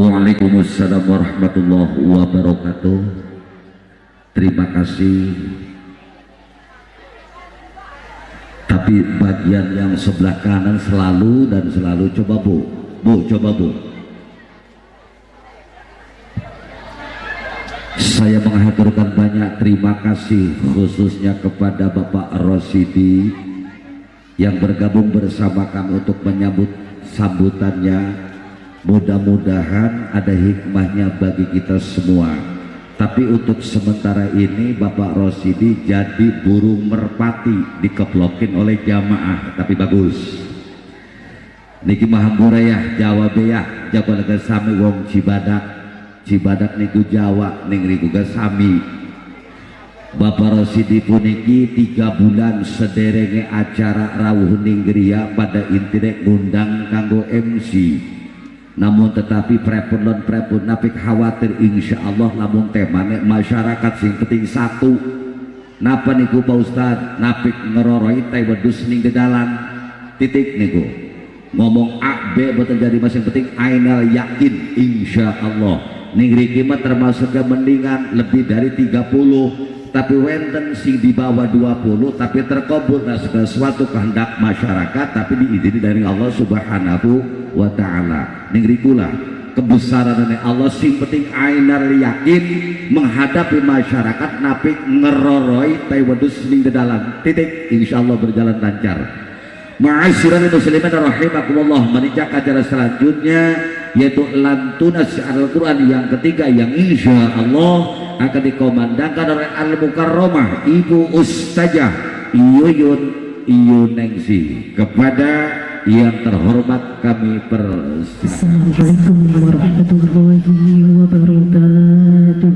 Waalaikumsalam warahmatullahi wabarakatuh. Terima kasih. Tapi bagian yang sebelah kanan selalu dan selalu coba bu, bu coba bu. Saya mengaturkan banyak terima kasih khususnya kepada Bapak Rosidi yang bergabung bersama kami untuk menyambut sambutannya mudah-mudahan ada hikmahnya bagi kita semua. Tapi untuk sementara ini Bapak Rosidi jadi burung merpati dikeplokin oleh jamaah. Tapi bagus. Niki mahamburayah Jawa Beyah Jawa Negara Sami Wong Cibadak. Cibadak niku Jawa ning riku Sami. Bapak Rosidi puniki tiga bulan sederenge acara rawuh ninggria pada intinya ngundang kanggo MC namun tetapi prepun non prepun napik khawatir insya Allah namun temane masyarakat sing penting satu. Napa niku Pak Ustad napik ngeroroi teh wedus ning dalam titik niku. Ngomong A B betul jadi masing penting ainal yakin insya Allah ning riki termasuk yang mendingan lebih dari 30 tapi wenten sing di bawah 20 tapi terkabul nah sesuatu kehendak masyarakat tapi diizini dari Allah subhanahu wa ta'ala. Ningrikula kebesaran dari Allah sing penting ainar yakin menghadapi masyarakat napi ngeroroi taiwadus ning dalam titik insyaallah berjalan lancar. Ma'asyiral muslimin rahimakumullah menikah acara selanjutnya yaitu lantunas Al-Quran yang ketiga yang insya Allah akan dikomandangkan oleh Al-Mukarramah Ibu Ustazah Iyuyun Iyunengsi kepada yang terhormat kami persilakan. Assalamualaikum warahmatullahi wabarakatuh.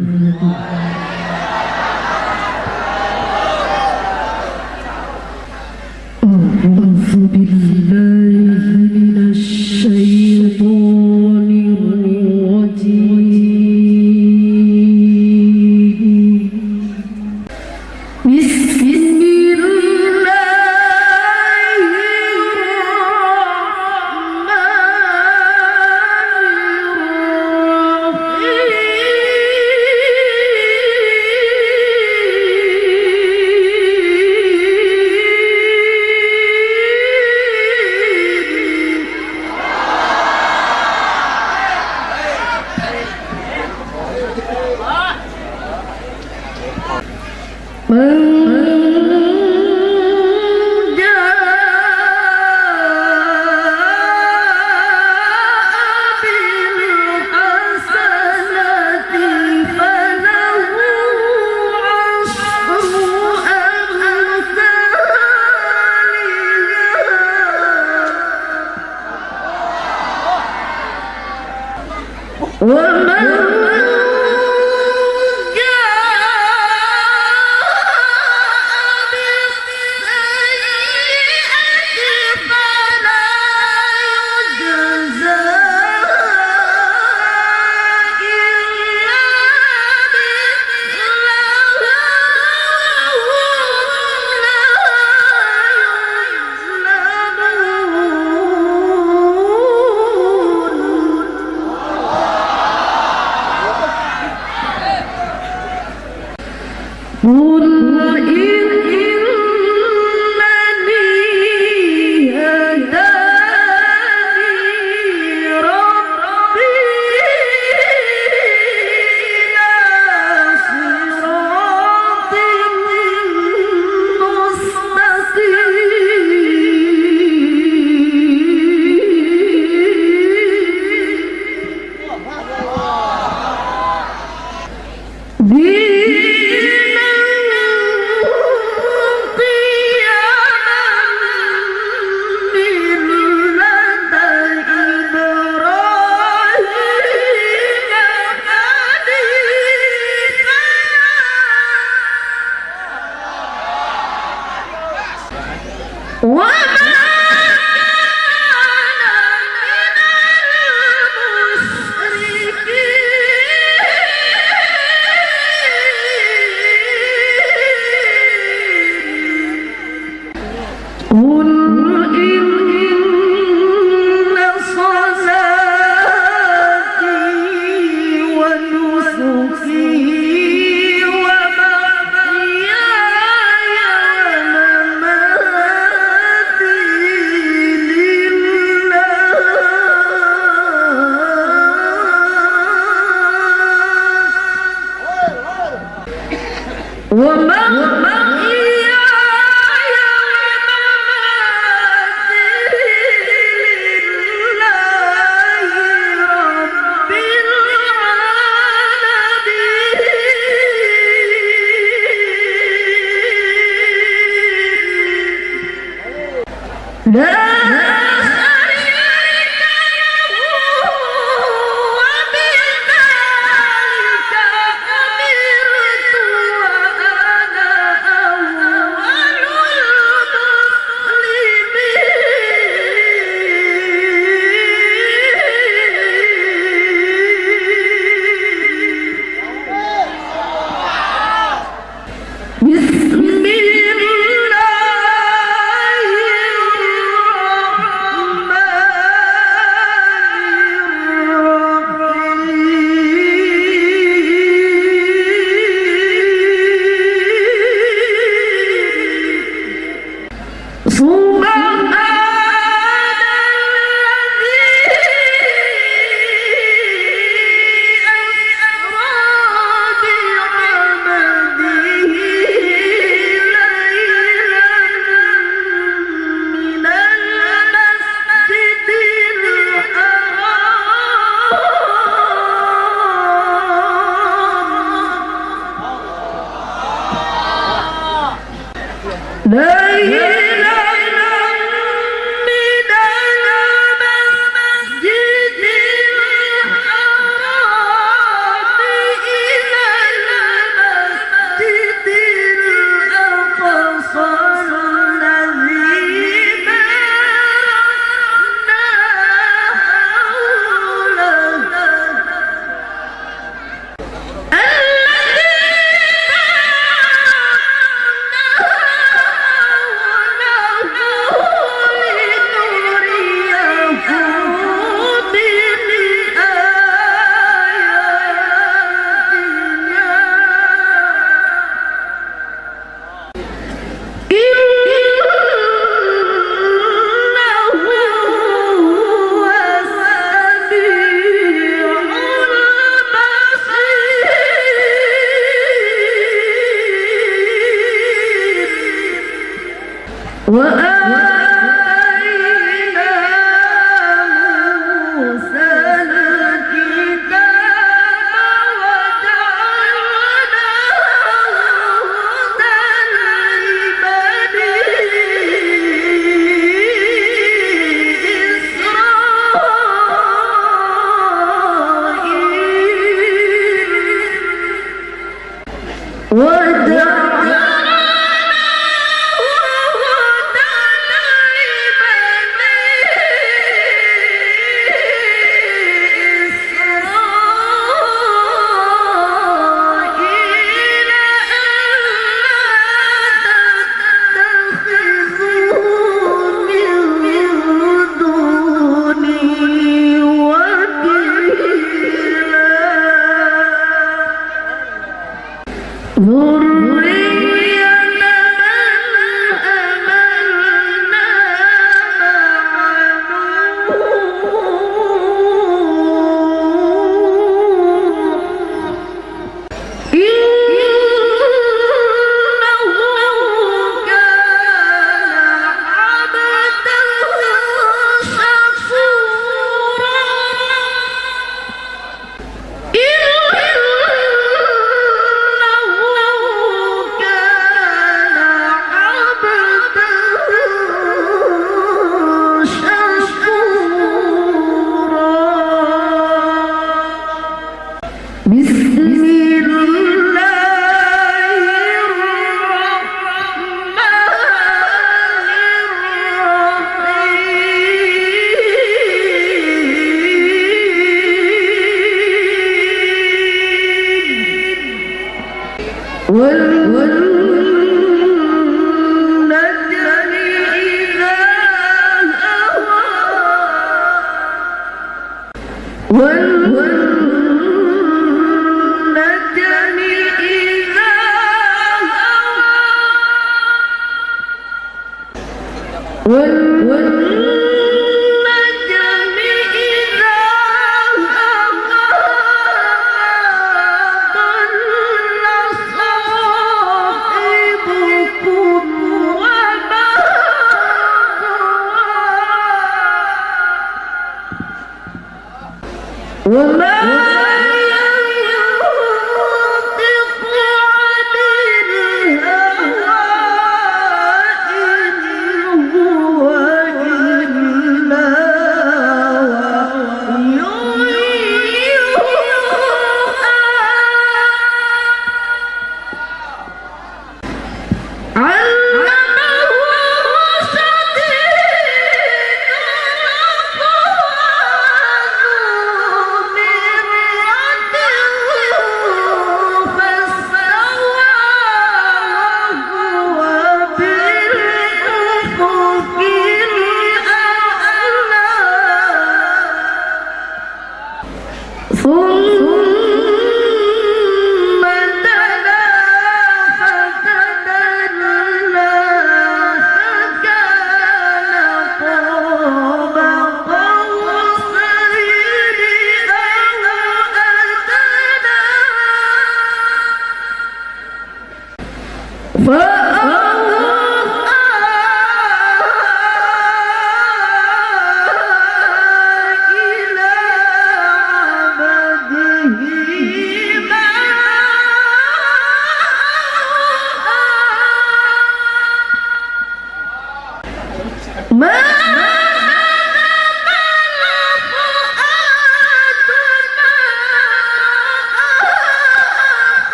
Ladies!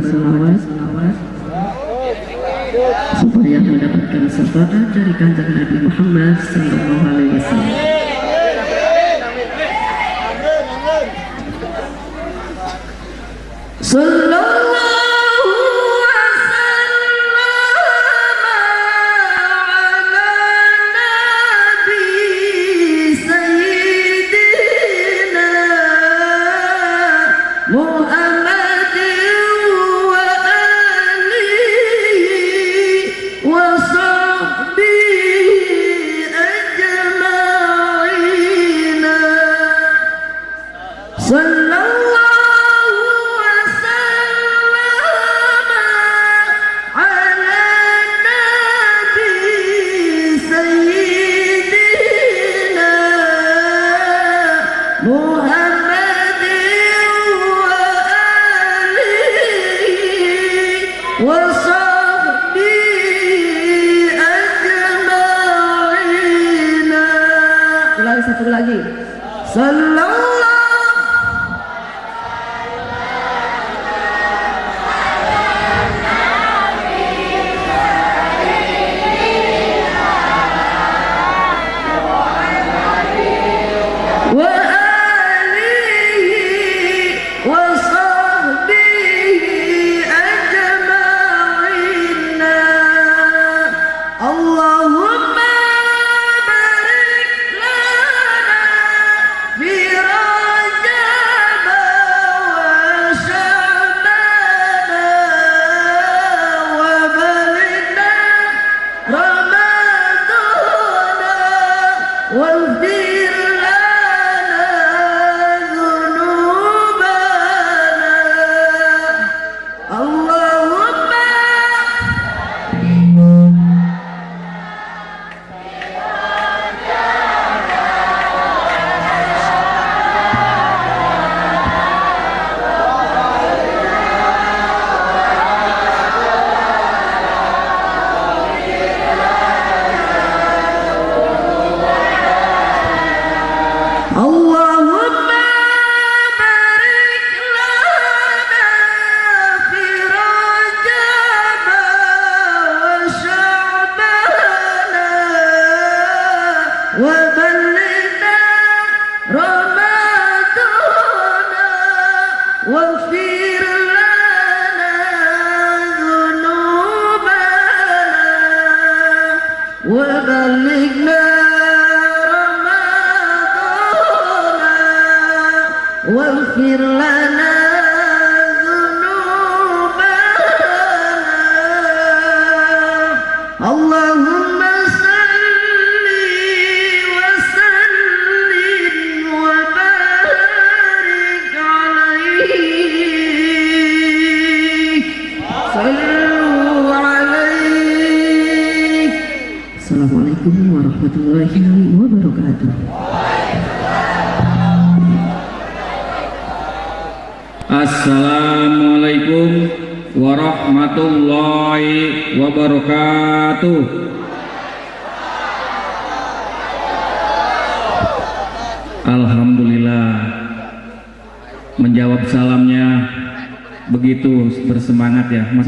que.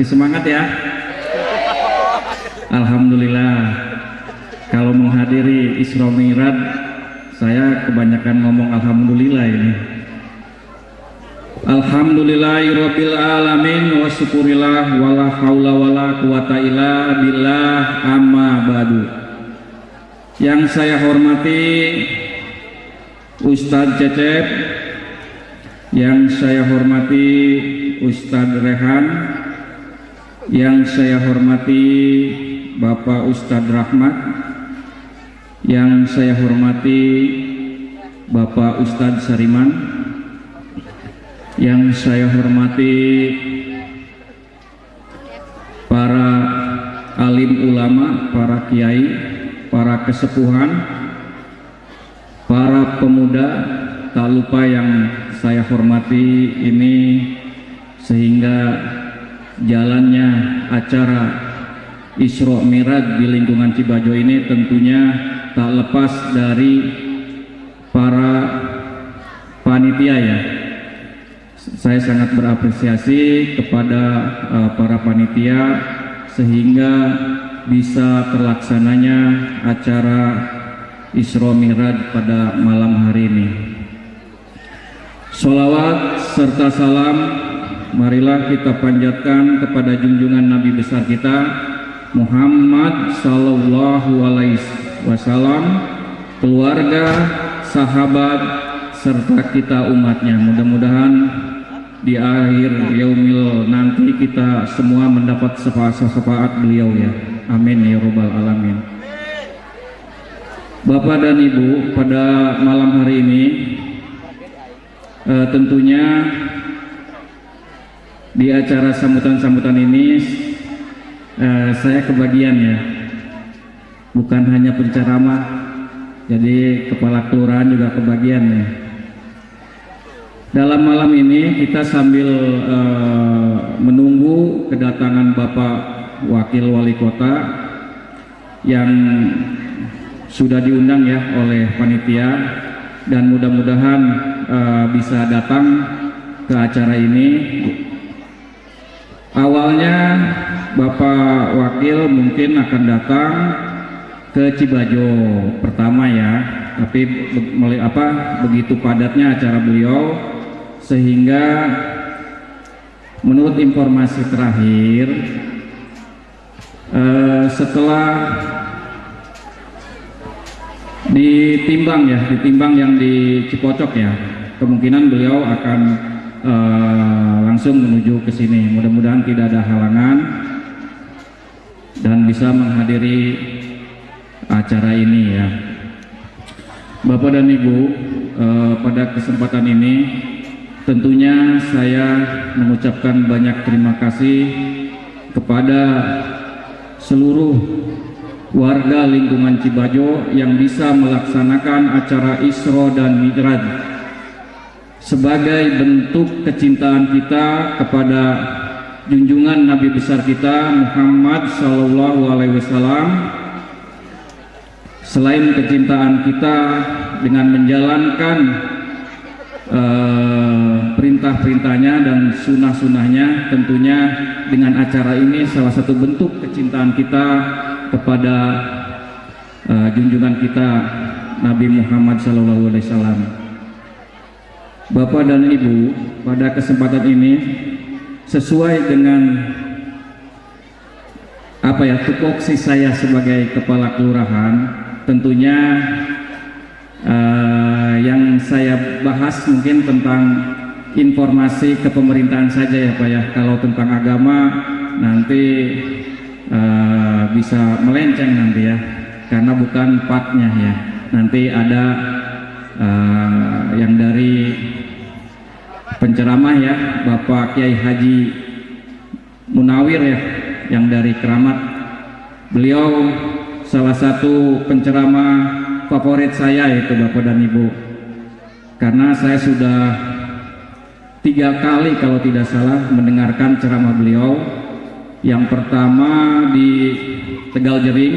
semangat ya. Bapak Ustadz Rahmat yang saya hormati Bapak Ustadz Sariman yang saya hormati para alim ulama, para kiai, para kesepuhan, para pemuda, tak lupa yang saya hormati ini sehingga jalannya acara Isro Miraj di lingkungan Cibajo ini tentunya tak lepas dari para panitia ya. Saya sangat berapresiasi kepada uh, para panitia sehingga bisa terlaksananya acara Isro Miraj pada malam hari ini. Solawat serta salam marilah kita panjatkan kepada junjungan Nabi besar kita Muhammad sallallahu alaihi wasallam, keluarga, sahabat serta kita umatnya. Mudah-mudahan di akhir yaumil nanti kita semua mendapat syafaat beliau ya. Amin ya robbal alamin. Bapak dan Ibu, pada malam hari ini uh, tentunya di acara sambutan-sambutan ini uh, saya kebagian ya bukan hanya penceramah jadi kepala kelurahan juga kebagian ya dalam malam ini kita sambil uh, menunggu kedatangan Bapak Wakil Wali Kota yang sudah diundang ya oleh panitia dan mudah-mudahan uh, bisa datang ke acara ini. Awalnya Bapak Wakil mungkin akan datang ke Cibajo pertama ya, tapi be apa begitu padatnya acara beliau sehingga menurut informasi terakhir uh, setelah ditimbang ya, ditimbang yang di Cipocok ya. Kemungkinan beliau akan uh, langsung menuju ke sini. Mudah-mudahan tidak ada halangan dan bisa menghadiri acara ini ya. Bapak dan Ibu, uh, pada kesempatan ini tentunya saya mengucapkan banyak terima kasih kepada seluruh warga lingkungan Cibajo yang bisa melaksanakan acara Isra dan Mi'raj sebagai bentuk kecintaan kita kepada junjungan Nabi besar kita Muhammad Sallallahu Alaihi Wasallam selain kecintaan kita dengan menjalankan uh, perintah-perintahnya dan sunnah-sunnahnya tentunya dengan acara ini salah satu bentuk kecintaan kita kepada uh, junjungan kita Nabi Muhammad SAW. Bapak dan Ibu, pada kesempatan ini sesuai dengan apa ya tupoksi saya sebagai kepala kelurahan, tentunya uh, yang saya bahas mungkin tentang informasi kepemerintahan saja ya Pak ya. Kalau tentang agama nanti uh, bisa melenceng nanti ya karena bukan partnya ya nanti ada uh, yang dari penceramah ya Bapak Kiai Haji Munawir ya yang dari Keramat. Beliau salah satu penceramah favorit saya itu Bapak dan Ibu. Karena saya sudah tiga kali kalau tidak salah mendengarkan ceramah beliau. Yang pertama di Tegal Jering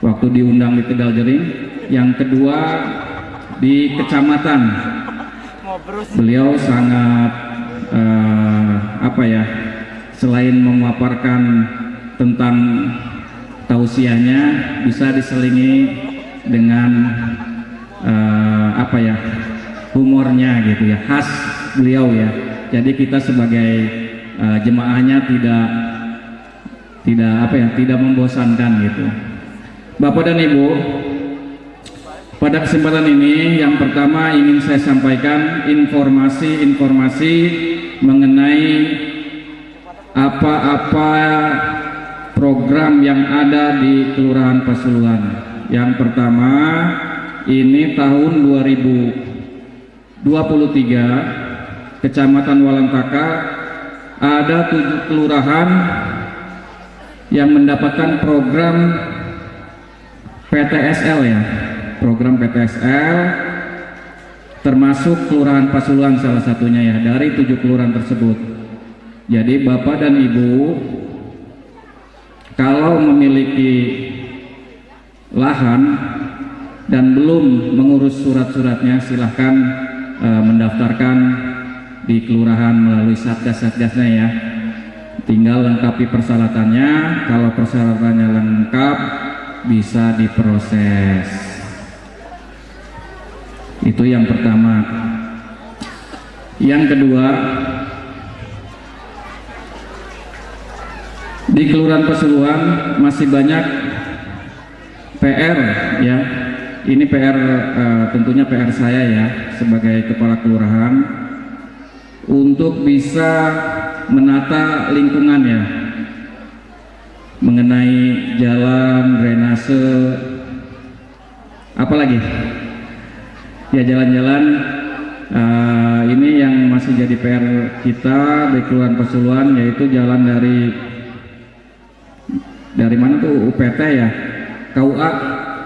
waktu diundang di Tegal Jering. Yang kedua di kecamatan. Beliau sangat uh, apa ya selain memaparkan tentang tausiahnya bisa diselingi dengan uh, apa ya humornya gitu ya khas beliau ya. Jadi kita sebagai uh, jemaahnya tidak tidak apa ya tidak membosankan gitu. Bapak dan Ibu pada kesempatan ini yang pertama ingin saya sampaikan informasi-informasi mengenai apa-apa program yang ada di Kelurahan Pasuruan. Yang pertama ini tahun 2023 Kecamatan Walantaka ada tujuh kelurahan yang mendapatkan program PTSL ya program PTSL termasuk Kelurahan Pasuruan salah satunya ya dari tujuh kelurahan tersebut jadi Bapak dan Ibu kalau memiliki lahan dan belum mengurus surat-suratnya silahkan uh, mendaftarkan di kelurahan melalui satgas-satgasnya ya. Tinggal lengkapi persyaratannya, kalau persyaratannya lengkap bisa diproses. Itu yang pertama. Yang kedua, di Kelurahan Pesuruan masih banyak PR ya. Ini PR eh, tentunya PR saya ya sebagai kepala kelurahan untuk bisa menata lingkungan ya mengenai jalan drainase apalagi ya jalan-jalan uh, ini yang masih jadi PR kita di Kelurahan Pesuluan yaitu jalan dari dari mana tuh? UPT ya? KUA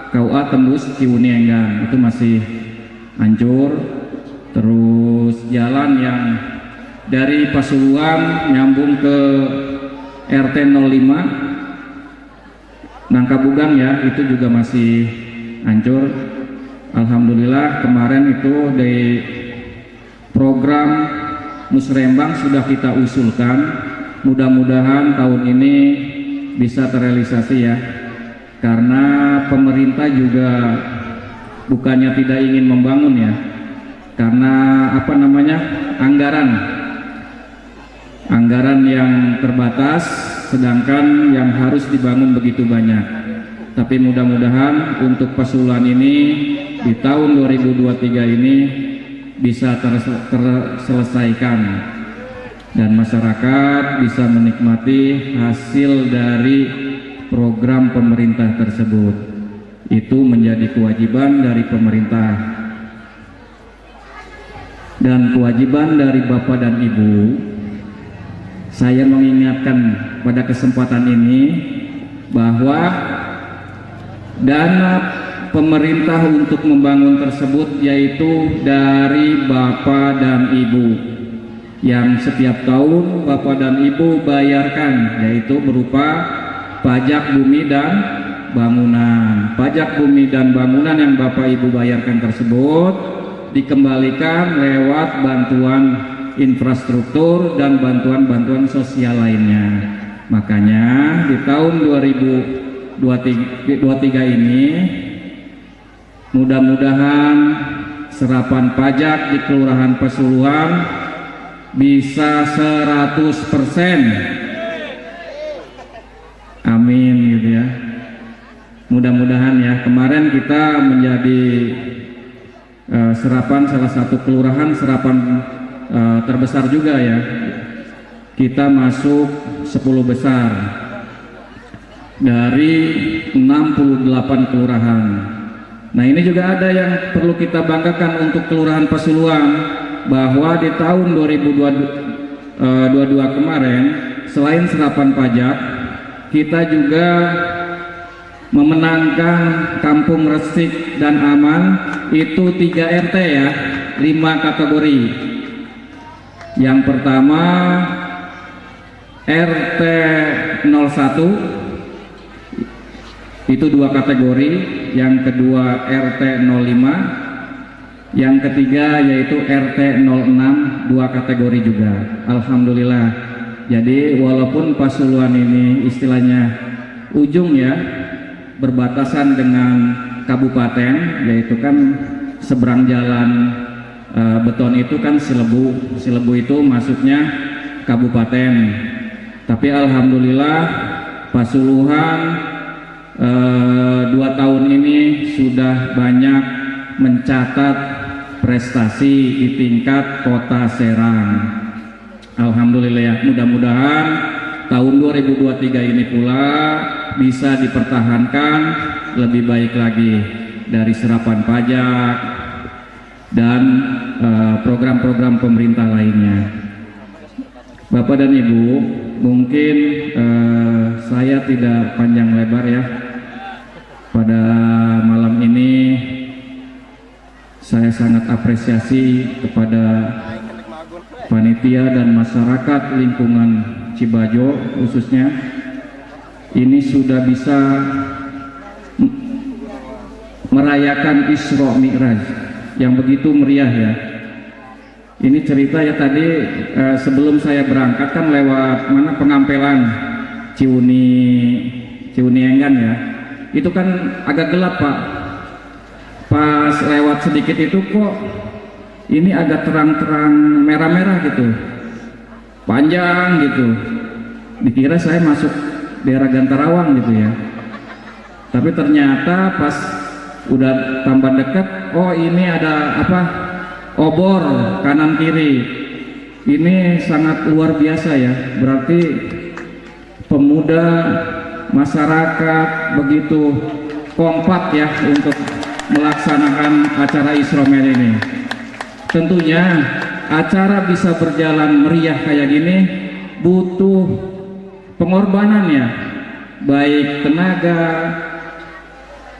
KUA tembus Ciwunienggang itu masih hancur. Terus jalan yang dari Pasuruan nyambung ke RT 05 Nangkabugang ya itu juga masih hancur Alhamdulillah kemarin itu di program musrembang sudah kita usulkan. Mudah-mudahan tahun ini bisa terrealisasi ya. Karena pemerintah juga bukannya tidak ingin membangun ya. Karena apa namanya? Anggaran. Anggaran yang terbatas sedangkan yang harus dibangun begitu banyak tapi mudah-mudahan untuk Pasuruan ini di tahun 2023 ini bisa terselesaikan. Dan masyarakat bisa menikmati hasil dari program pemerintah tersebut. Itu menjadi kewajiban dari pemerintah. Dan kewajiban dari Bapak dan Ibu saya mengingatkan pada kesempatan ini bahwa dana pemerintah untuk membangun tersebut yaitu dari Bapak dan Ibu yang setiap tahun Bapak dan Ibu bayarkan yaitu berupa pajak bumi dan bangunan pajak bumi dan bangunan yang Bapak Ibu bayarkan tersebut dikembalikan lewat bantuan infrastruktur dan bantuan-bantuan sosial lainnya. Makanya di tahun 2023 ini mudah-mudahan serapan pajak di Kelurahan Pesuluan bisa 100%. Amin gitu ya. Mudah-mudahan ya. Kemarin kita menjadi uh, serapan salah satu kelurahan serapan uh, terbesar juga ya kita masuk 10 besar dari 68 kelurahan. Nah ini juga ada yang perlu kita banggakan untuk kelurahan Pasuluan bahwa di tahun 2022 uh, kemarin selain serapan pajak kita juga memenangkan kampung resik dan aman itu 3 RT ya 5 kategori. Yang pertama RT 01 itu dua kategori. Yang kedua RT 05 yang ketiga yaitu RT 06 dua kategori juga. Alhamdulillah. Jadi walaupun Pasuluan ini istilahnya ujung ya berbatasan dengan kabupaten yaitu kan seberang jalan e, beton itu kan Silebu Silebu itu masuknya kabupaten. Tapi Alhamdulillah Pasuluhan e, dua tahun ini sudah banyak mencatat prestasi di tingkat kota Serang Alhamdulillah ya mudah-mudahan tahun 2023 ini pula bisa dipertahankan lebih baik lagi dari serapan pajak dan eh, program-program uh, pemerintah lainnya. Bapak dan Ibu, mungkin uh, saya tidak panjang lebar ya. Pada malam ini saya sangat apresiasi kepada panitia dan masyarakat lingkungan Cibajo khususnya. Ini sudah bisa merayakan Isra Mi'raj yang begitu meriah ya. Ini cerita ya tadi eh, sebelum saya berangkat kan lewat mana pengampelan Ciuni Ciuni Enggan ya itu kan agak gelap pak. Pas lewat sedikit itu kok ini agak terang-terang merah-merah gitu. Panjang gitu. Dikira saya masuk daerah Gantarawang gitu ya. Tapi ternyata pas udah tambah dekat oh ini ada apa? Obor kanan kiri. Ini sangat luar biasa ya. Berarti pemuda masyarakat begitu kompak ya untuk melaksanakan acara Isromen ini. Tentunya acara bisa berjalan meriah kayak gini butuh pengorbanan ya. Baik tenaga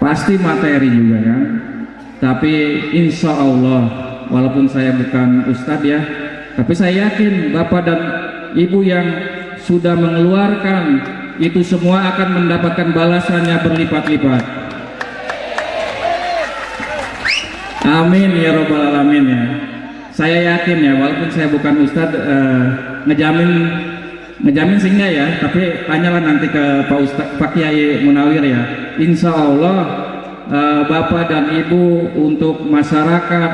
pasti materi juga ya tapi insya Allah walaupun saya bukan ustadz ya tapi saya yakin bapak dan ibu yang sudah mengeluarkan itu semua akan mendapatkan balasannya berlipat-lipat. Amin ya robbal alamin ya. Saya yakin ya walaupun saya bukan ustadz eh, ngejamin ngejamin sih enggak ya tapi tanyalah nanti ke Pak Ustadz Pak Kiai Munawir ya. Insya Allah eh, Bapak dan Ibu untuk masyarakat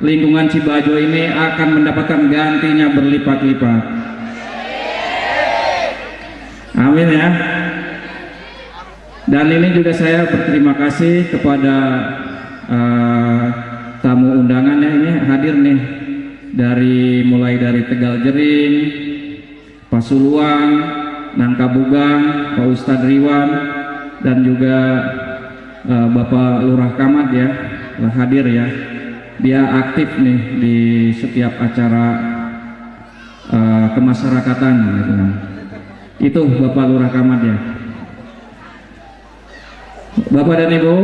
lingkungan Cibajo ini akan mendapatkan gantinya berlipat-lipat amin ya dan ini juga saya berterima kasih kepada eh, tamu undangannya ini hadir nih dari mulai dari Tegal Jering Pasuruan, Nangka Bugang, Pak Ustadz Riwan, dan juga uh, Bapak Lurah Kamad ya, hadir ya. Dia aktif nih di setiap acara uh, kemasyarakatan gitu. Itu Bapak Lurah Kamad ya. Bapak dan Ibu,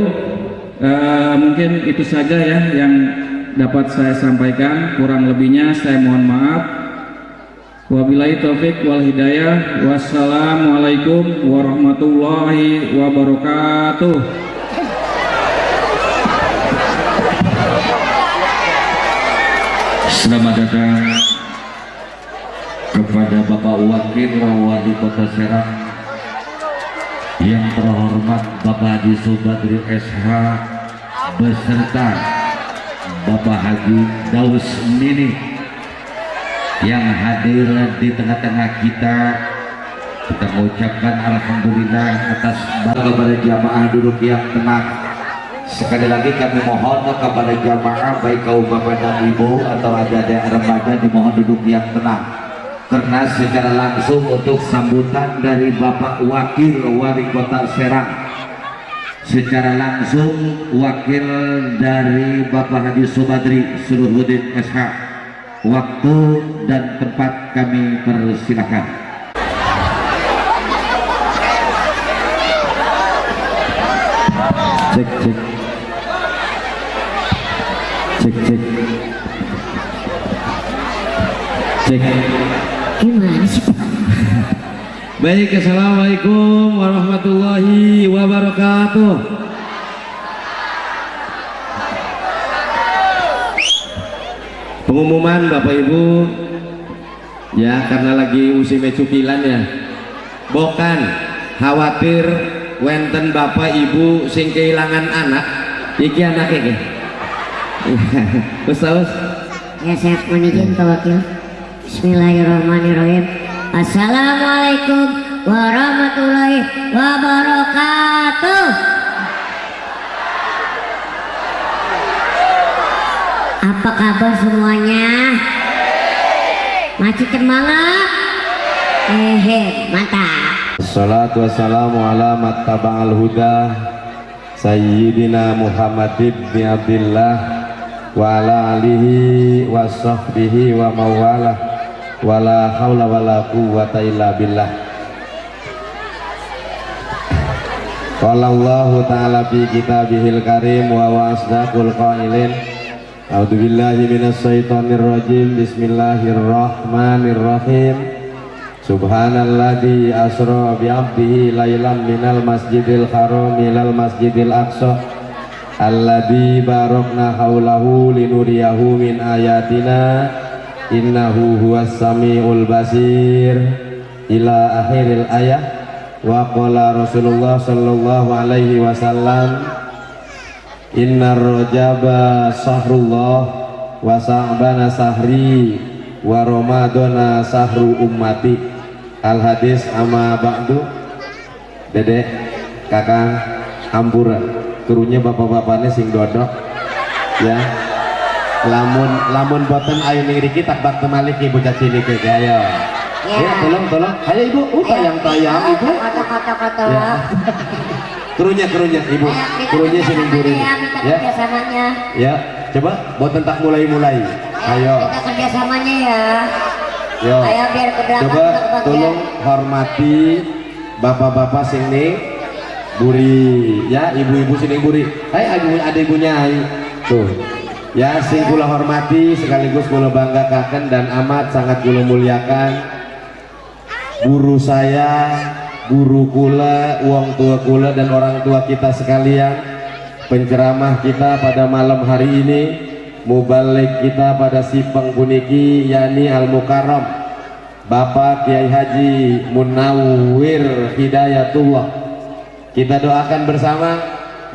uh, mungkin itu saja ya yang dapat saya sampaikan. Kurang lebihnya saya mohon maaf. Wabillahi taufik wal hidayah. Wassalamualaikum warahmatullahi wabarakatuh. Selamat datang kepada Bapak Wakil Wali Kota Serang yang terhormat Bapak Haji Subadri SH beserta Bapak Haji Daus Mini yang hadir di tengah-tengah kita. Kita mengucapkan Alhamdulillah atas kepada jamaah duduk yang tenang. Sekali lagi kami mohon kepada jamaah baik kaum bapak dan ibu atau ada ada remaja dimohon duduk yang tenang karena secara langsung untuk sambutan dari Bapak Wakil Wali Kota Serang. Secara langsung wakil dari Bapak Haji Subadri Suluhuddin SH waktu dan tempat kami persilahkan cek cek. Cek cek. Cek? Baik assalamualaikum warahmatullahi wabarakatuh. Pengumuman bapak ibu. Ya karena lagi musim cukilan ya. Bukan khawatir wenten bapak ibu sing kehilangan anak. Iki anak iki. Ustaz Ya saya mohon izin Pak Bismillahirrahmanirrahim Assalamualaikum warahmatullahi wabarakatuh Apa kabar semuanya? Masih semangat? Hehe, mantap Assalatu wassalamu ala mattaba'al huda Sayyidina Muhammad ibn Abdillah Wa ala alihi wa sahbihi wa mawalah Wa la hawla wa la quwwata illa billah. Qala ta'ala fi kitabihil karim wa wa asdaqul qailin. A'udzu billahi minas syaitonir rajim. Bismillahirrahmanirrahim. Subhanalladzi asra bi 'abdihi lailan minal masjidil haram ilal masjidil aqsa. Alladzi barakna haulahu linuriyahu min ayatina innahu huwas samiul basir. Ila akhiril ayah. Wa qala Rasulullah sallallahu alaihi wasallam innar rajaba sahrullah wa sa'bana sahri wa ramadana sahru ummati. Al hadis ama ba'du. Dedek kakang ampura turunya bapak-bapaknya sing dodok. Ya lamun lamun boten ayo ngriki tak bak temalik ibu caci niki ayo ya. Tolong tolong. Ayo ibu uh tayang tayang ibu. Koto koto koto. ya. Kerunya kerunya ibu. Ayo, kerunya sini buri ya, ya. kerjasamanya. ya coba boten tak mulai mulai ayo. Kita kerjasamanya ya. yo. Ayo biar coba tolong hormati bapak-bapak sini buri. Ya ibu-ibu sini buri. Hai ibu ada ibunya hai tuh ya sing kula hormati sekaligus kula banggakan dan amat sangat kula muliakan guru saya guru kula uang tua kula dan orang tua kita sekalian. Penceramah kita pada malam hari ini mubalik kita pada si puniki yakni Al Mukarram Bapak Kiai Haji Munawir Hidayatullah. Kita doakan bersama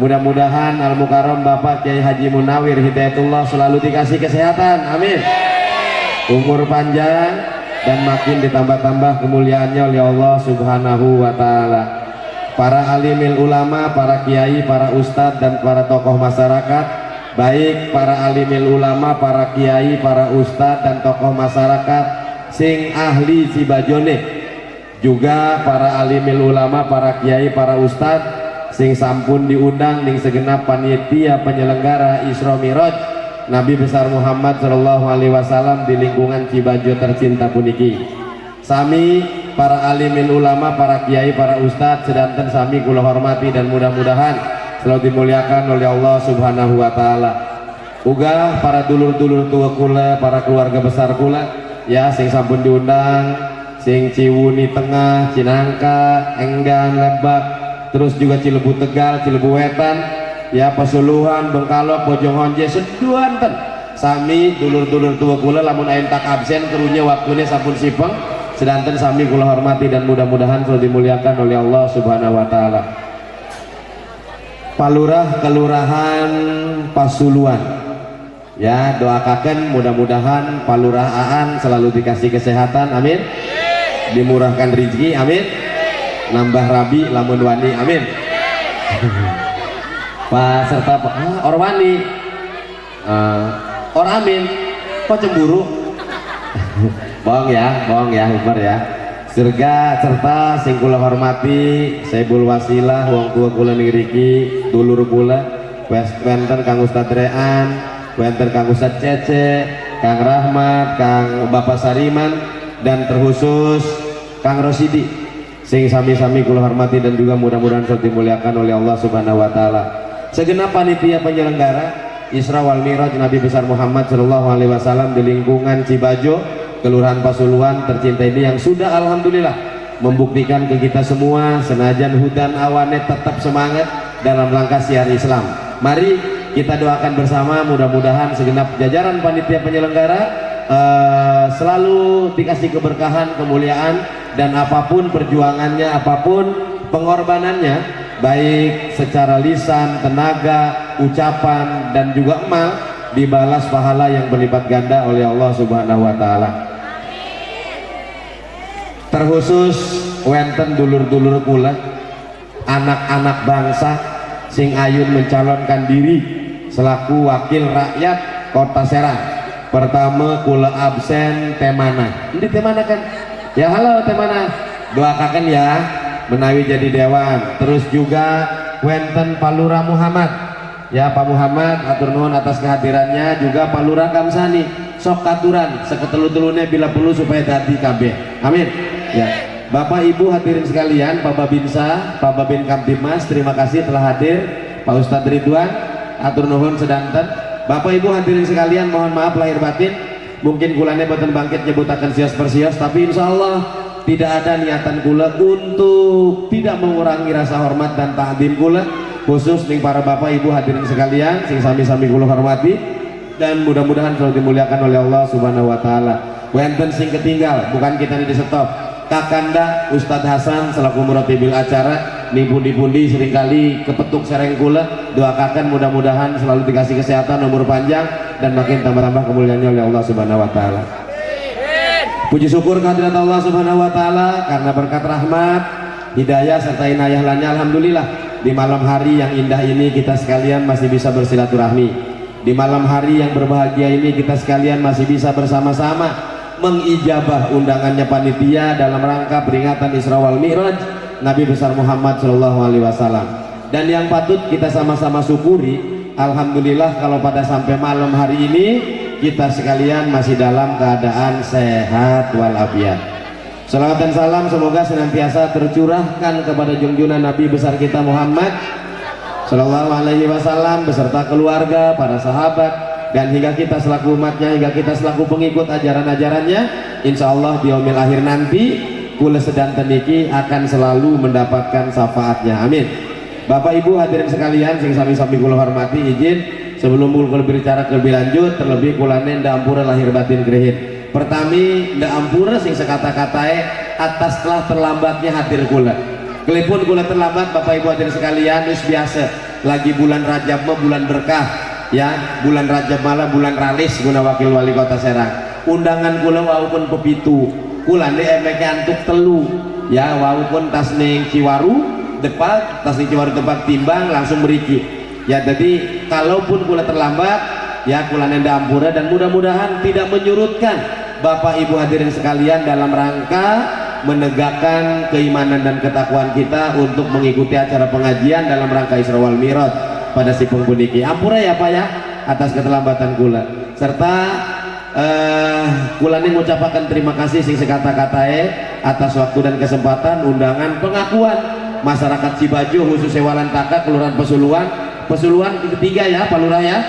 mudah-mudahan Al Mukarram Bapak Kiai Haji Munawir Hidayatullah selalu dikasih kesehatan. Amin. Umur panjang dan makin ditambah-tambah kemuliaannya oleh Allah subhanahu wa ta'ala. Para alimil ulama, para kiai, para ustadz dan para tokoh masyarakat baik para alimil ulama, para kiai, para ustadz dan tokoh masyarakat sing ahli Cibajone juga para alimil ulama, para kiai, para ustadz sing sampun diundang ning segenap panitia penyelenggara Isra Miraj Nabi besar Muhammad Shallallahu Alaihi Wasallam di lingkungan Cibajo tercinta puniki. Sami para alimin ulama, para kiai, para ustadz sedanten sami kula hormati dan mudah-mudahan selalu dimuliakan oleh Allah Subhanahu Wa Taala. Uga para dulur-dulur tua kula, para keluarga besar kula, ya sing sampun diundang, sing Ciwuni Tengah, Cinangka, Enggan, Lebak, terus juga Cilebu Tegal, Cilebu Wetan, ya Pasuluhan, Bengkalok, Bojongonje, seduanten sami dulur-dulur tua kula lamun ain tak absen kerunya waktunya sampun sipeng. Sedanten sami kula hormati dan mudah-mudahan selalu dimuliakan oleh Allah subhanahu wa ta'ala. Palurah Kelurahan Pasuluan. Ya doakan mudah-mudahan Palurah Aan selalu dikasih kesehatan. Amin. Dimurahkan rezeki. Amin nambah rabi lamun wani amin. Pak serta Pak ah, Orwani uh, Or Amin. Kok cemburu? Bohong ya bohong ya Umar ya. Surga serta sing kula hormati Saibul Wasilah wong tua kula ngriki dulur kula wenten Kang Ustad Rean wenten Kang Ustad Cece Kang Rahmat Kang Bapak Sariman dan terkhusus Kang Rosidi sing sami-sami kula hormati dan juga mudah-mudahan selalu dimuliakan oleh Allah Subhanahu wa taala segenap panitia penyelenggara Isra wal Miraj Nabi besar Muhammad Shallallahu Alaihi Wasallam di lingkungan Cibajo, Kelurahan Pasuluan tercinta ini yang sudah Alhamdulillah membuktikan ke kita semua senajan hudan awane tetap semangat dalam langkah siar Islam. Mari kita doakan bersama mudah-mudahan segenap jajaran panitia penyelenggara uh, selalu dikasih keberkahan, kemuliaan dan apa pun perjuangannya, apa pun pengorbanannya baik secara lisan, tenaga, ucapan dan juga emal dibalas pahala yang berlipat ganda oleh Allah Subhanahu wa taala. Terkhusus wenten dulur-dulur kula anak-anak bangsa sing ayun mencalonkan diri selaku wakil rakyat Kota Serang. Pertama kula absen temana. Ini temana kan? Ya halo temana. Doakan ya menawi jadi dewan. Terus juga Wenten Palura Muhammad. Ya Pak Muhammad atur nuhun atas kehadirannya. Juga Pak Lurah Kamsani sok katuran seketelu-telune bila perlu supaya dadi KB amin. Ya. Bapak Ibu hadirin sekalian Pak Babinsa Pak Babin Kamtimas terima kasih telah hadir. Pak Ustadz Ridwan atur nuhun sedanten. Bapak Ibu hadirin sekalian mohon maaf lahir batin mungkin kulanya boten bangkit nyebutakan sios persios tapi insya Allah tidak ada niatan kula untuk tidak mengurangi rasa hormat dan ta'zim kula khusus ning para bapak ibu hadirin sekalian sing sami-sami kula hormati dan mudah-mudahan selalu dimuliakan oleh Allah Subhanahu wa taala. Wenten sing ketinggal, bukan kita ini di stop. Kakanda Ustadz Hasan selaku muratibil acara ning pundi-pundi sering kali kepetuk sereng kula doakan mudah-mudahan selalu dikasih kesehatan umur panjang dan makin tambah-tambah kemuliaannya oleh Allah Subhanahu wa taala. Puji syukur kehadirat Allah Subhanahu wa taala karena berkat rahmat, hidayah serta inayah lainnya alhamdulillah di malam hari yang indah ini kita sekalian masih bisa bersilaturahmi. Di malam hari yang berbahagia ini kita sekalian masih bisa bersama-sama mengijabah undangannya panitia dalam rangka peringatan Isra wal Mi'raj Nabi besar Muhammad Shallallahu alaihi wasallam. Dan yang patut kita sama-sama syukuri, alhamdulillah kalau pada sampai malam hari ini kita sekalian masih dalam keadaan sehat walafiat. Salawat dan salam semoga senantiasa tercurahkan kepada junjungan Nabi besar kita Muhammad Sallallahu Alaihi Wasallam beserta keluarga, para sahabat, dan hingga kita selaku umatnya, hingga kita selaku pengikut ajaran-ajarannya. Insya Allah di akhir nanti, kula sedang teniki akan selalu mendapatkan syafaatnya. Amin. Bapak Ibu hadirin sekalian, sing sami-sami kula hormati, izin sebelum kula berbicara lebih lanjut, terlebih kula nenda ampura lahir batin grehin. Pertami, nda ampura sing sekata-katae atas telah terlambatnya hadir kula Kelipun kula terlambat Bapak Ibu hadirin sekalian wis biasa lagi bulan Rajab bulan berkah ya bulan Rajab malah bulan ralis guna wakil wali kota Serang undangan kula walaupun pepitu kula nih emeke antuk telu. Ya walaupun tas ning Ciwaru depan tas ning Ciwaru tempat timbang langsung beriki ya jadi kalaupun kula terlambat ya kula nenda ampura dan mudah-mudahan tidak menyurutkan Bapak Ibu hadirin sekalian dalam rangka menegakkan keimanan dan ketakwaan kita untuk mengikuti acara pengajian dalam rangka Isra wal Mi'raj pada si pengpuniki. Ampura ya Pak ya atas keterlambatan kula. Serta eh ini mengucapkan terima kasih sing sekata-katae atas waktu dan kesempatan undangan pengakuan masyarakat Cibajo khusus Sewalan Taka Kelurahan Pesuluan Pesuluan ketiga ya Pak Lurah ya.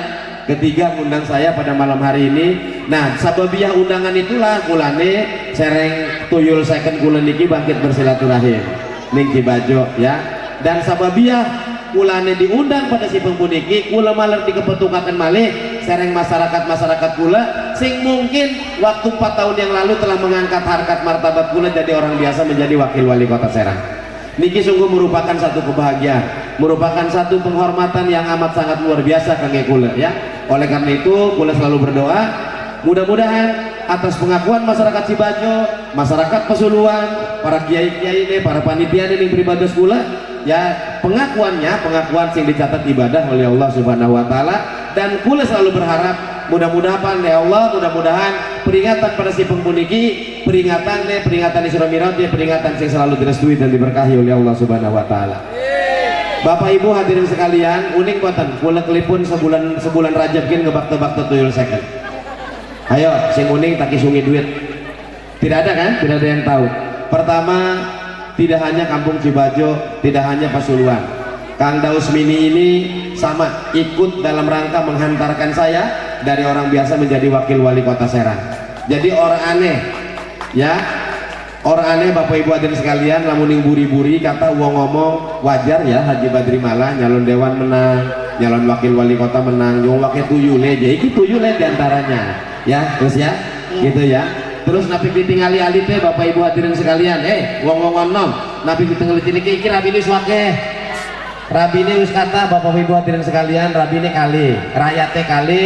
Ketiga undang saya pada malam hari ini. Nah sababiah undangan itulah kulane sereng tuyul second kulen niki bangkit bersilaturahim. Ning Cibajo ya. Dan sababiah kulane diundang pada si pengpuniki kula maler dikepetukakan malih sereng masyarakat-masyarakat kula sing mungkin waktu 4 tahun yang lalu telah mengangkat harkat martabat kula jadi orang biasa menjadi wakil wali kota Serang. Niki sungguh merupakan satu kebahagiaan merupakan satu penghormatan yang amat sangat luar biasa kangge kula ya. Oleh karena itu kula selalu berdoa mudah-mudahan atas pengakuan masyarakat Cibajo masyarakat Pesuluan para kiai-kiai ini para panitia ini beribadah kula ya pengakuannya pengakuan yang dicatat ibadah oleh Allah subhanahu wa ta'ala dan kula selalu berharap mudah-mudahan ya Allah mudah-mudahan peringatan pada si pengpuniki peringatan deh peringatan Isra Mi'raj ya peringatan yang selalu direstui dan diberkahi oleh Allah subhanahu wa ta'ala Bapak Ibu hadirin sekalian, unik buatan kula kelipun sebulan sebulan Rajab gin ngebak-tebak tuyul second. Ayo, sing uning tak sungi duit. Tidak ada kan? Tidak ada yang tahu. Pertama, tidak hanya Kampung Cibajo, tidak hanya Pasuruan. Kang Daus Mini ini sama ikut dalam rangka menghantarkan saya dari orang biasa menjadi wakil wali kota Serang. Jadi orang aneh, ya. Orang aneh Bapak Ibu hadirin sekalian lamuning buri-buri kata uang ngomong wajar ya Haji Badri Malah nyalon dewan menang nyalon wakil wali kota menang nyong wakil tuyule jadi itu tuyule di antaranya ya terus ya gitu ya. Terus napi ditinggali ali teh Bapak Ibu hadirin sekalian eh wong wong nom napi ditinggali ini iki rabi ini wake rabi ini wis kata Bapak Ibu hadirin sekalian rabi ini kali rakyatnya kali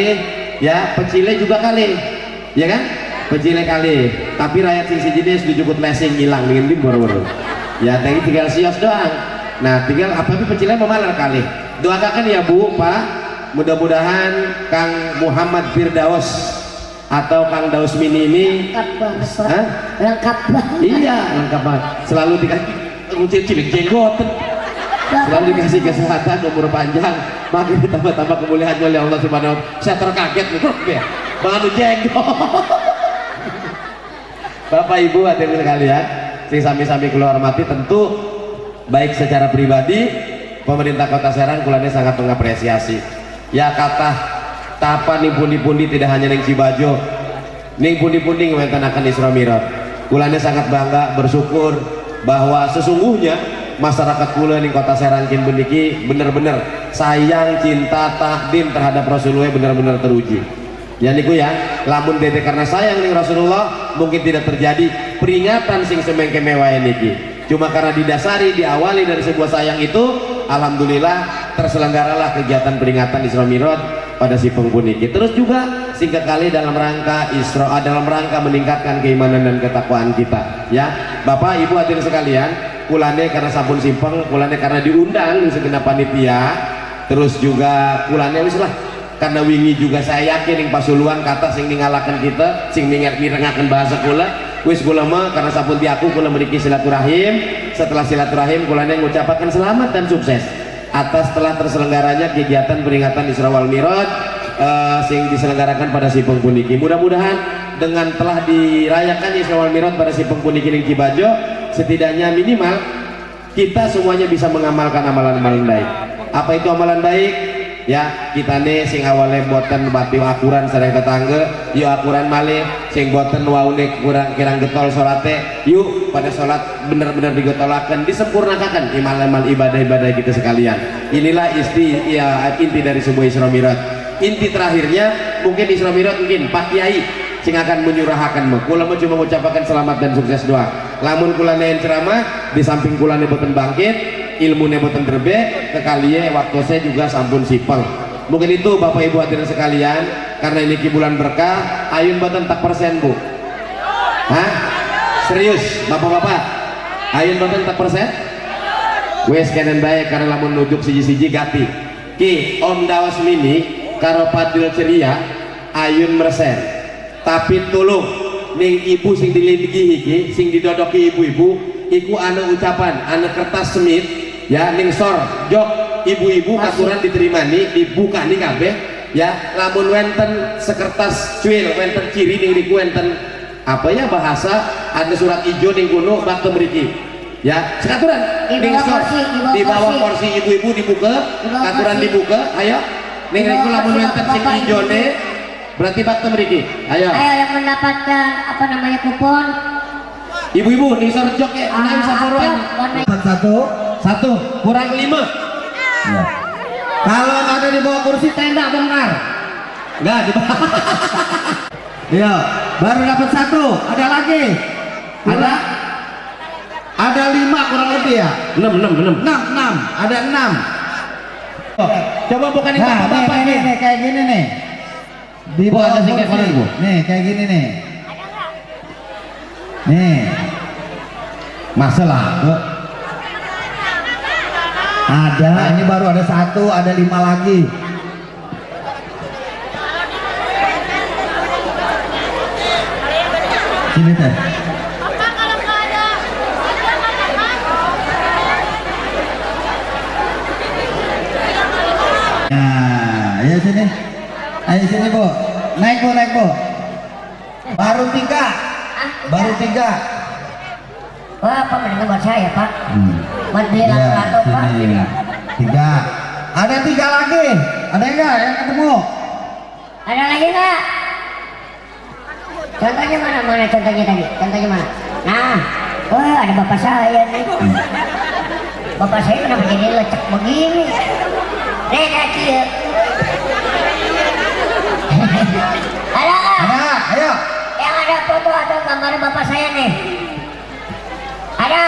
ya pecile juga kali ya kan? Pecile kali tapi rakyat sing siji sudah cukup lesing hilang dengan tim baru-baru ya tadi tinggal sios doang. Nah tinggal apa tapi pecile memalar kali? Doakan ya Bu Pak. Mudah-mudahan Kang Muhammad Firdaus atau Kang Daus Mini ini lengkap banget. Hah? lengkap banget. Iya lengkap banget. Selalu dikasih cilik jenggot selalu dikasih kesehatan umur panjang makin ditambah-tambah kemuliaan oleh Allah subhanahu saya terkaget nih ya bangun jenggot Bapak Ibu hadirin sekalian, sing sami-sami keluar hormati tentu baik secara pribadi pemerintah Kota Serang kulane sangat mengapresiasi. Ya kata tapa ning pundi-pundi tidak hanya ning Cibajo, ning pundi-pundi ngewenten akan Isra Mi'raj. Kulane sangat bangga bersyukur bahwa sesungguhnya masyarakat kula ning kota Serangkin beniki bener-bener sayang cinta takdim terhadap Rasulullah bener-bener teruji. Ya niku ya lamun dede karena sayang ning Rasulullah mungkin tidak terjadi peringatan sing semengke mewah niki. Cuma karena didasari diawali dari sebuah sayang itu Alhamdulillah terselenggaralah kegiatan peringatan Isra Miraj pada si pengpuniki terus juga singkat kali dalam rangka Isra dalam rangka meningkatkan keimanan dan ketakwaan kita. Ya Bapak Ibu hadirin sekalian kulane karena sampun simpeng kulane karena diundang di segenap panitia. Terus juga kulane wis lah karena wingi juga saya yakin yang pasuluan kata sing ningalakan kita sing mirengakan bahasa kula wis kula mah karena sampun diaku kula memiliki silaturahim. Setelah silaturahim kulane mengucapkan selamat dan sukses atas telah terselenggaranya kegiatan peringatan Isra wal Miraj uh, sing diselenggarakan pada si pengpuniki mudah-mudahan dengan telah dirayakan Isra wal Miraj pada si pengpuniki ning Cibajo setidaknya minimal kita semuanya bisa mengamalkan amalan-amalan baik. Apa itu amalan baik? Ya kita nih sing awalnya boten bati akuran sareng tetangga yuk akuran malih sing boten waune kurang kirang getol salate yuk pada sholat benar-benar digotolakan disempurnakan imal-imal ibadah-ibadah kita sekalian. Inilah isti ya inti dari sebuah Isra inti terakhirnya mungkin Isra mungkin Pak Kiai sing akan menyurahkan mah kula cuma mengucapkan selamat dan sukses doa lamun kula nein ceramah di samping kula boten bangkit ilmu boten terbe kekalian waktu saya juga sampun sipel. Mungkin itu Bapak Ibu hadirin sekalian karena ini bulan berkah ayun boten tak persen Bu. Hah? serius Bapak-bapak? Ayun boten tak persen? Wes kenen baik karena lamun nujuk siji-siji gati. Ki om dawas mini karo padil ceria ayun mersen. Tapi tulung ning ibu sing dilindigi iki sing didodoki ibu-ibu iku anu ucapan anu kertas semit ya ning sor. Jok ibu-ibu aturan diterima nih dibuka nih kabeh ya. Lamun wenten sekertas cuil wenten ciri ning riku wenten apa ya bahasa ada surat ijo ning kuno bakte mriki ya sekaturan Di ning bawah sor. di bawah kursi. ibu-ibu dibuka aturan dibuka ayo. Ning riku lamun wenten sing Bapak, ijo Ibu. ne berarti bakte mriki ayo Ayo yang mendapatkan apa namanya kupon ibu-ibu ning sor jok ya ah, bisa apa warna Empat satu. satu kurang lima Ya. Kalau ada di bawah kursi tenda bongkar. Enggak di bawah. Iya, baru dapat satu. Ada lagi. Ada ada lima kurang lebih ya? Enam, enam, enam. Enam, enam. Ada enam. Oh, coba bukan ini Nah, nih, bapak-bapak nih, nih, nih. nih, kayak gini nih. Di bawah ada singkat kursi. koran, Bu. Nih, kayak gini nih. Nih, Masalah. ada. Nah, ini baru ada satu, ada lima lagi. Sini teh. Nah, sini. Ayo sini bu. Naik bu, naik bu. Baru tiga. Baru tiga. Wah, apa mendengar buat saya Pak? Hmm. Buat beli Ya, lato Pak. sini. Tiga. Ada tiga lagi. Ada enggak yang ketemu? Ada lagi nggak? Contohnya mana? Mana contohnya tadi? Contohnya mana? Nah, wah ada bapak saya nih. Bapak saya kenapa jadi lecek begini? Nih kecil. Ada nggak? Ada, ayo. Yang ada foto atau gambar bapak saya nih? Ada?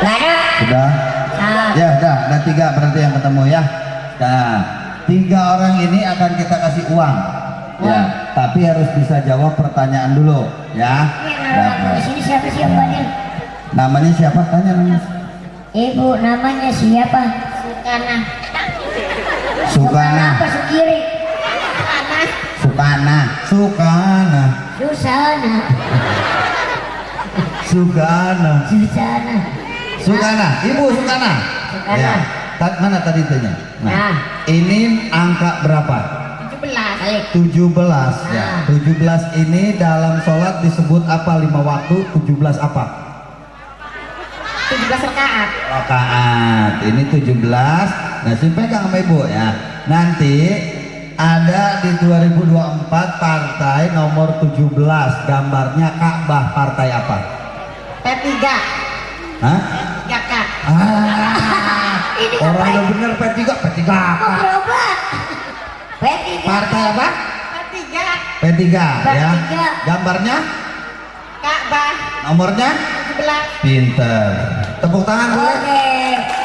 Nggak ada? Sudah. Nah, Ya, udah. Ada tiga berarti yang ketemu ya. Nah, tiga orang ini akan kita kasih uang. Ya, tapi harus bisa jawab pertanyaan dulu, ya. ada di sini siapa sih banyak? Namanya siapa? Tanya namanya. Ibu namanya siapa? Sukana. Sukana. Sukana. Sukana. Sukana. Susana. Sukana. Susana. Sukana. Ibu Sukana. Sukana. Ya. Mana tadi tanya? Nah. ini angka berapa? 17 kali. 17 ya. Ah. 17 ini dalam sholat disebut apa lima waktu? 17 apa? 17 rakaat. Rakaat. Ini 17. Nah, sini pegang sama Ibu ya. Nanti ada di 2024 partai nomor 17 gambarnya Ka'bah partai apa? PP. P3 Hah? ya kak Ah, Ini orang yang bener P3, P3 mau apa? berobat P3 Partai apa? P3 P3 ya. P3. Gambarnya, Ka'bah nomornya 17 pinter. Tepuk tangan boleh? Oke.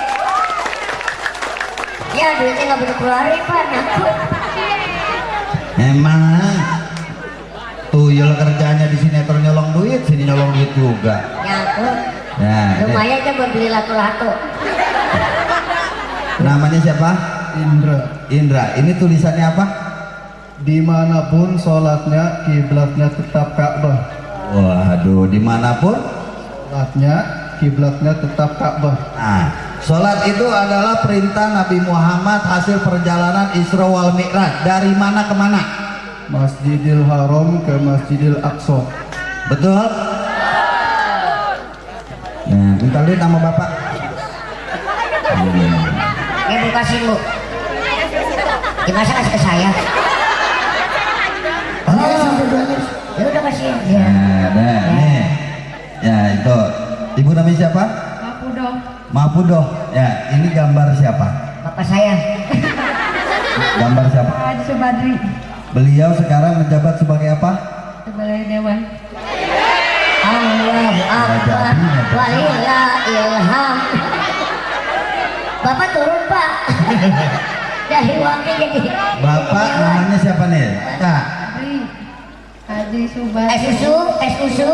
Ya duitnya nggak boleh keluarin pak, nyangkut. Emang tuyul kerjanya di sinetron nyolong duit, sini nyolong duit juga. Nyangkut. Ya, deh. Lumayan aja buat beli lato-lato. namanya siapa? Indra Indra. Ini tulisannya apa? di mana pun sholatnya kiblatnya tetap Ka'bah Waduh, di mana pun. sholatnya kiblatnya tetap Ka'bah Nah, sholat itu adalah perintah Nabi Muhammad hasil perjalanan Isra wal Mi'raj. Dari mana ke mana? Masjidil Haram ke Masjidil Aqsa Betul? Nah, minta duit sama bapak. Ya bu kasih bu. Gimana kasih ke saya? Oh, ya udah kasih. Ya. Nah, nah, nih. Ya, itu. Ibu namanya siapa? Mapudo. Ya, ini gambar siapa? Bapak saya. Gambar siapa? Haji Subadri, Beliau sekarang menjabat sebagai apa? sebagai Dewan. Allah Akbar. Walillah ilham. Bapak turun pak. Dari wakil jadi. Bapak namanya siapa nih? Kak. Haji, Subadri. susu, es susu.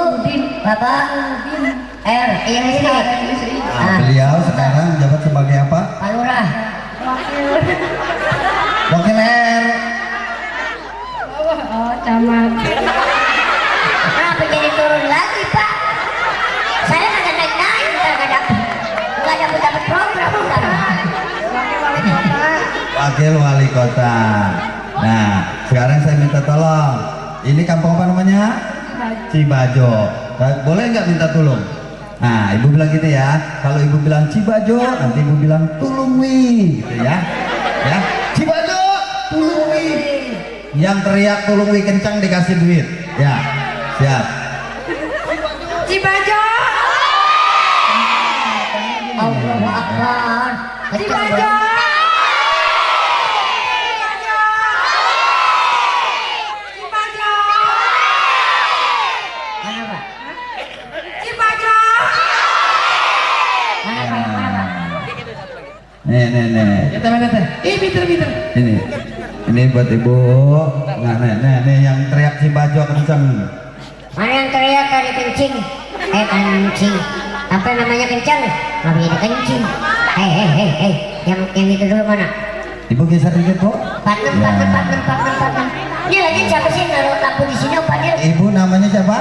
Bapak. R, iya sini. Nah, beliau sekarang menjabat sebagai apa? Pak Lurah. Wakil R. Oh, camat. Kenapa jadi turun lagi pak? Saya nggak naik naik, nggak dapet, nggak dapet dapet program. Wakil wali kota. Nah, sekarang saya minta tolong. Ini kampung apa namanya? Cibajo. Boleh nggak minta tolong? Nah, ibu bilang gitu ya. Kalau ibu bilang Cibajo, nanti ibu bilang Tulungwi, gitu ya. Ya, Cibajo, Tulungwi. Yang teriak Tulungwi kencang dikasih duit. Ya, siap. Nih, nih, nih. Ini, ini buat ibu. Nah, nih, nih, nih yang teriak Cibajo kencang. Mana yang teriak tadi kencing? Eh kencing. Apa namanya kencang? Nggak bisa kencing. Hei hei hei hei. Yang yang itu dulu mana? Ibu geser dikit, Bu. Panem panem panem panem panem. Ini lagi siapa sih naruh lampu di sini Nil? Ibu namanya siapa?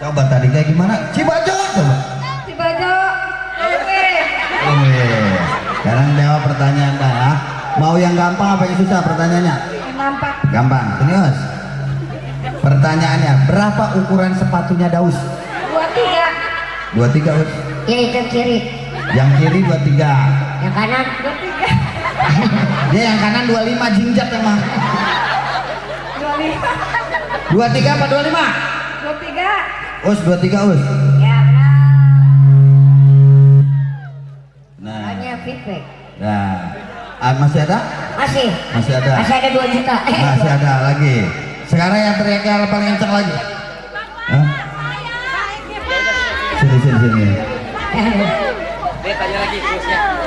Coba tadi kayak gimana? Cibajo. Coba. Cibajo. Oke. Wih, Sekarang jawab pertanyaan dah ya. Mau yang gampang apa yang susah pertanyaannya? Nampak. Gampang. Serius. Pertanyaannya, berapa ukuran sepatunya Daus? Dua tiga. Dua tiga, Us. Ya itu kiri. Yang kiri dua tiga. Yang kanan Dua tiga. Dia yang kanan dua lima jinjat emang. Dua lima. Dua tiga apa dua lima? Dua tiga. Us dua tiga Us. Feedback. nah. Ah, masih ada? Masih. Masih ada. Masih ada 2 juta. Eh, Masih ada lagi. Sekarang yang teriaknya paling kencang lagi. Hah? Sini sini sini.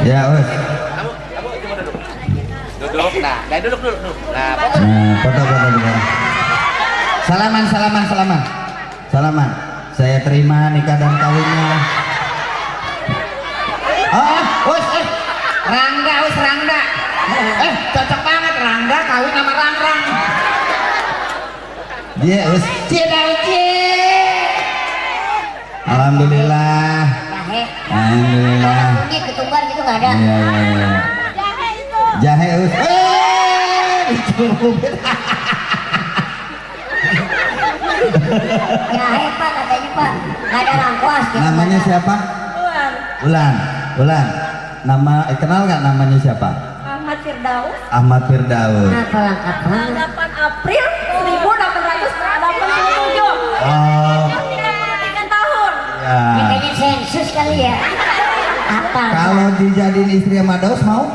Ya, Us. Duduk, nah, nah duduk dulu. duduk. Nah, Nah, foto foto dulu. Salaman, salaman, salaman. Salaman. Saya terima nikah dan kawinnya. Oh, us, eh. Rangga, us, Rangga. Eh, cocok banget Rangga kawin sama Rangrang. Dia, us. Cie, dah, cie. Alhamdulillah. Jahe. Alhamdulillah. Bunyi ketumbar gitu nggak ada. Iya, iya, iya. Jahe us. Eh. Jahe pak katanya pak. Nggak ada langkuas. gitu. Namanya siapa? Luar. Ulan. Ulan. Nama eh, kenal nggak namanya siapa? Ahmad Firdaus. Ahmad Firdaus. Kenapa lengkap banget? 8 April 1887. Oh, Tiga tahun. ya. Lexus kali ya apa Kalau dijadiin istri sama Daus mau?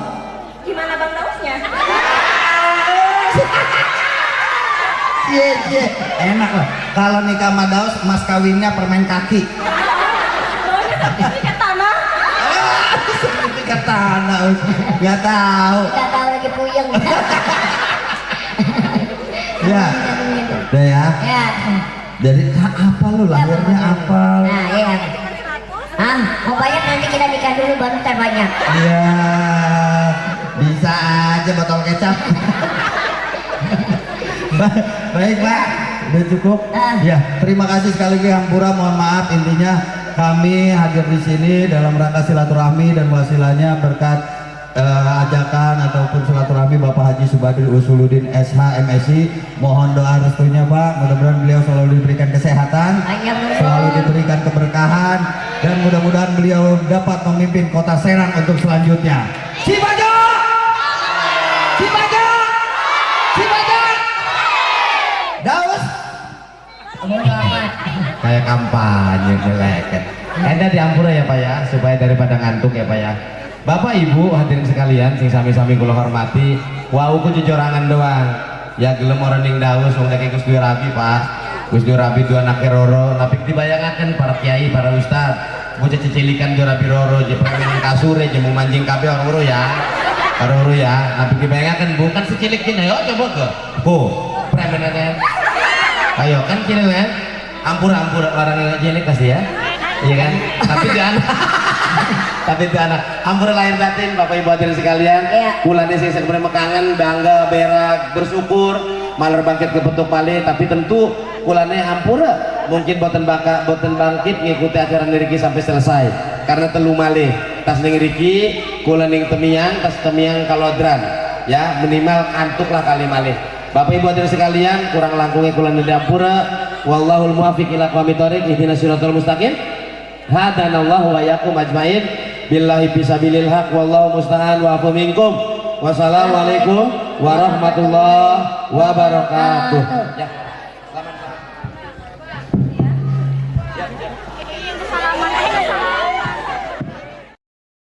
Gimana Bang Dausnya? Cie, cie. Enak lah. Kalau nikah sama Daus, mas kawinnya permen kaki. Us. Nggak tahu. nggak tahu lagi puyeng Ya. Udah ya. ya ah, apa lu lahirnya apa? nah iya ah mau banyak nanti kita nikah dulu baru ntar banyak Iya. Bisa aja botol kecap. Ba- Baik Pak, udah cukup. Ah. Ya, terima kasih sekali lagi Hampura. Mohon maaf intinya kami hadir di sini dalam rangka silaturahmi dan wasilahnya berkat eh, ajakan ataupun silaturahmi Bapak Haji Subadri Usuluddin SH MSI. Mohon doa restunya Pak. Mudah-mudahan beliau selalu diberikan kesehatan, selalu diberikan keberkahan dan mudah-mudahan beliau dapat memimpin kota Serang untuk selanjutnya. Kayak kampanye nyeleket. Enda diampura ya Pak ya, supaya daripada ngantuk ya Pak ya. Bapak Ibu hadirin sekalian, sing sami-sami kula hormati, wau ku jejorangan doang. Ya gelem orang ning Daus wong nek Gus Rabi Pak. Gus Rabi dua anak roro, tapi dibayangaken para kiai, para ustad. Bocah cicilikan dua Rabi roro, je pengen kasure, je mau mancing kabeh orang uru ya. Orang uru ya, tapi dibayangaken bukan secilik kini, yo coba ke. Bu, premenenen. Ayo kan kini ampura ampura orang yang cilik pasti ya, iya kan? Tapi jangan, tapi itu anak. Ampura lahir batin Bapak Ibu hadirin sekalian. Iya. Bulan ini saya sebenarnya mekangen, bangga, berak, bersyukur, maler bangkit ke petuk pali, tapi tentu bulannya ampura mungkin boten baka boten bangkit ngikuti ajaran Riki sampai selesai. Karena telu malih. Tas ning Riki kula ning temiang tas temiang kalodran. Ya minimal antuk lah kali malih. Bapak Ibu hadirin sekalian kurang langkungnya kula ning wallahul muwaffiq ila aqwamit thoriq ihdinas siratal mustaqim. Hadanallahu wa yakum ajmain. Billahi fisabilil haq wallahu musta'an wa afu minkum. Wassalamualaikum warahmatullahi wabarakatuh. Ya